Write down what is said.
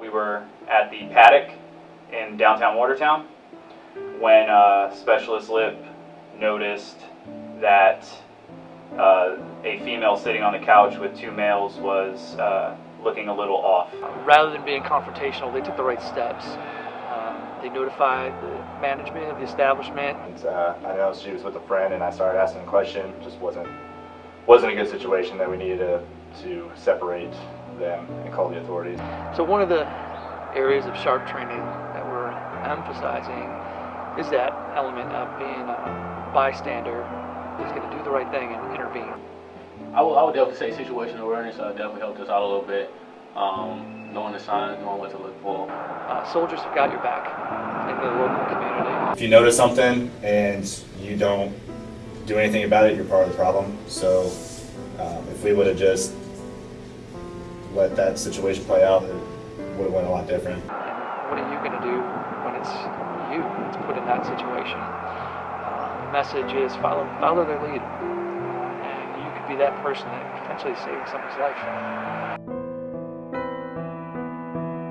We were at the paddock in downtown Watertown when uh, Specialist Lip noticed that uh, a female sitting on the couch with two males was uh, looking a little off. rather than being confrontational, they took the right steps. Um, they notified the management of the establishment. And, uh, I know she was with a friend, and I started asking a question. Just wasn't wasn't a good situation that we needed to to separate them and call the authorities. So one of the areas of SHARP training that we're emphasizing is that element of being a bystander who's going to do the right thing and intervene. I would, I would definitely say situational awareness uh, definitely helped us out a little bit. Um, knowing the signs, knowing what to look for. Uh, soldiers have got your back in the local community. If you notice something and you don't do anything about it, you're part of the problem. So um, if we would have just let that situation play out, it would have went a lot different. And what are you going to do when it's you that's put in that situation? Uh, the message is follow follow their lead, and you could be that person that potentially saving someone's life.